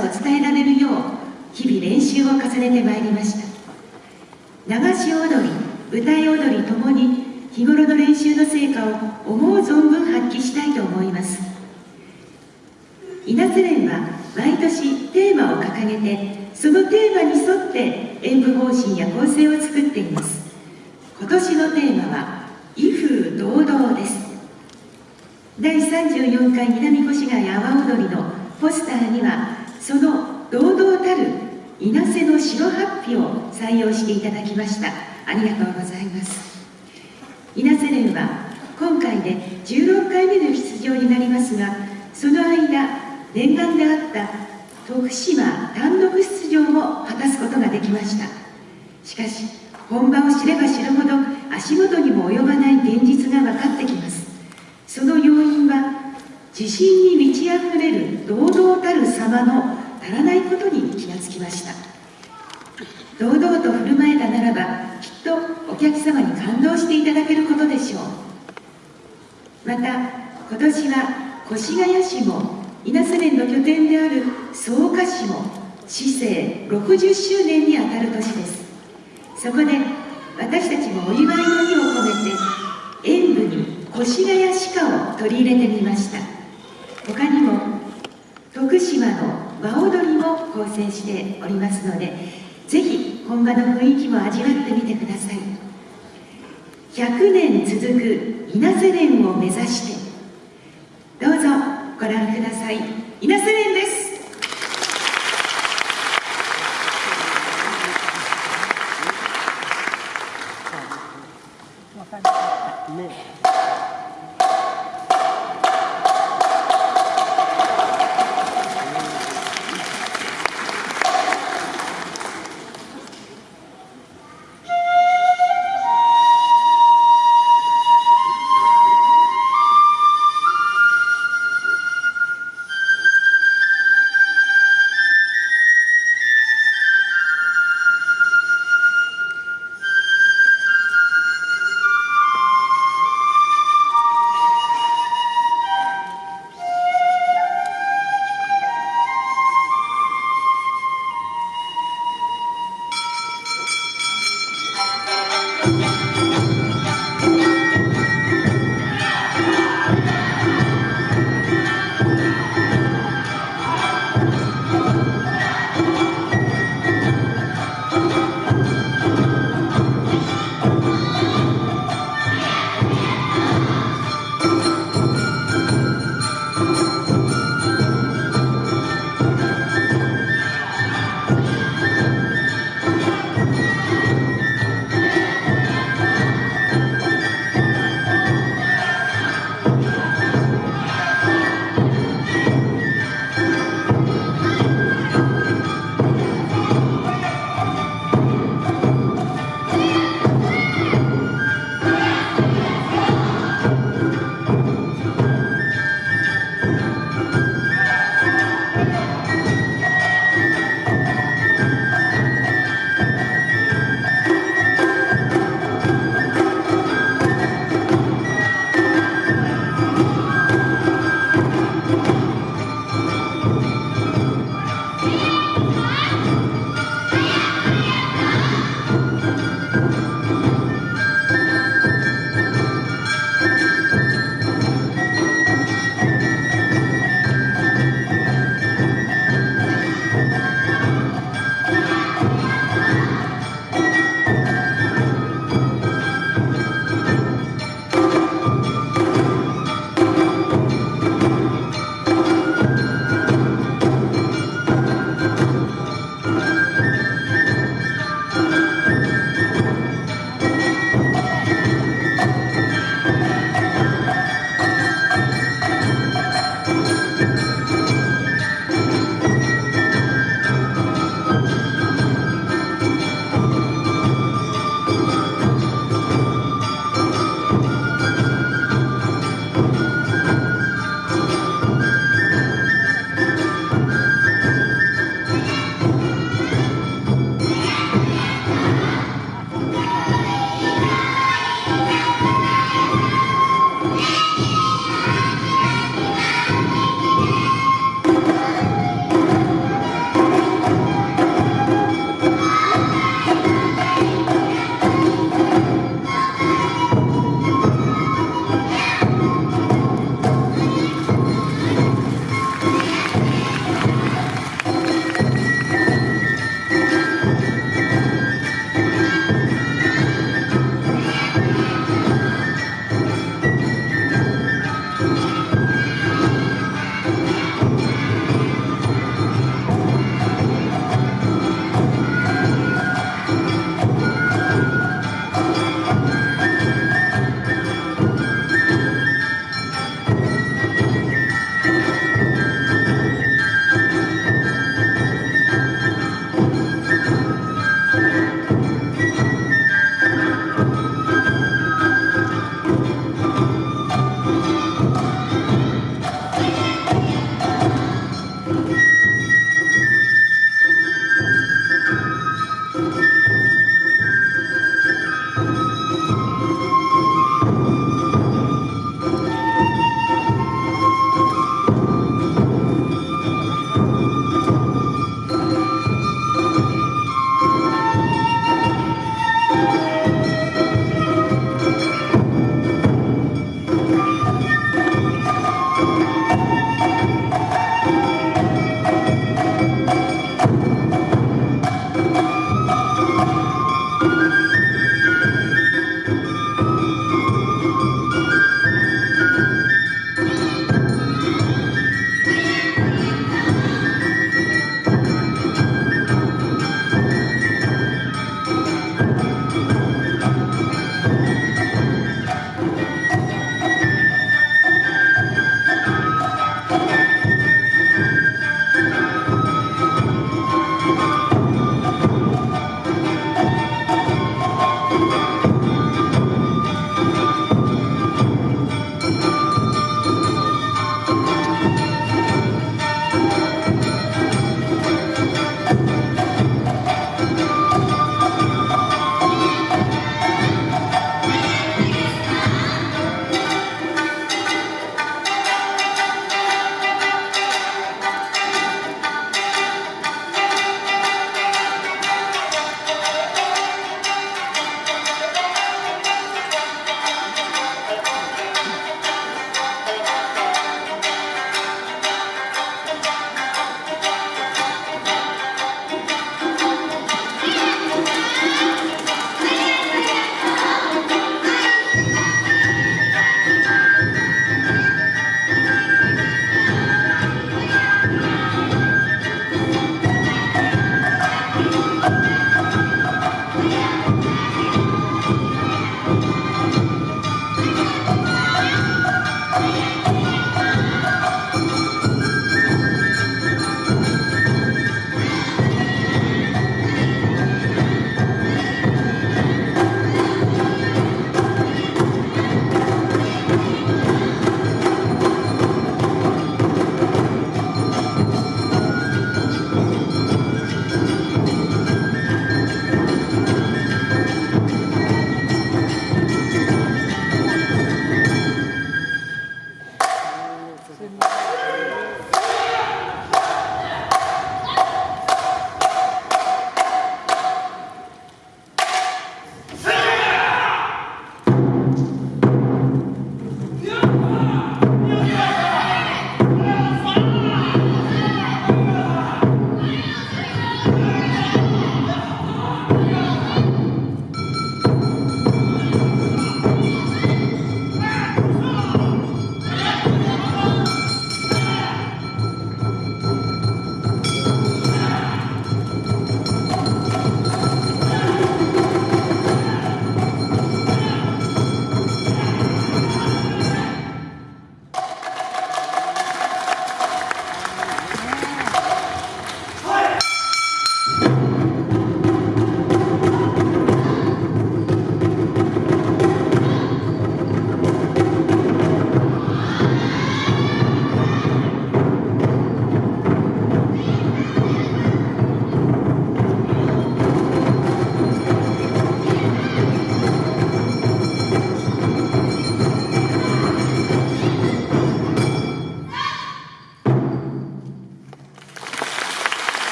さを伝えられるよう日々練習を重ねてまいりました。流し踊り歌い踊りともに日頃の練習の成果を思う存分発揮したいと思います。稲津連は毎年テーマを掲げてそのテーマに沿って演舞方針や構成を作っています。今年のテーマは「威風堂々」です。第34回南越谷阿波踊りのポスターにはその堂々たる稲瀬の白ハッピを採用していただきました。ありがとうございます。稲瀬連は今回で16回目の出場になりますがその間念願であった徳島単独出場も果たすことができました。しかし本場を知れば知るほど足元にも及ばない現実が分かってきます。その要因は自信に満ち溢れる堂々たる様の足らないことに気がつきました。堂々と振る舞えたならばきっとお客様に感動していただけることでしょう。また今年は越谷市も稲瀬連の拠点である草加市も市政60周年にあたる年です。そこで私たちもお祝いの意を込めて演舞に越谷鹿を取り入れてみました。他にも徳島の和踊りも構成しておりますのでぜひ本場の雰囲気も味わってみてください。100年続く稲瀬連を目指してどうぞご覧ください。稲瀬連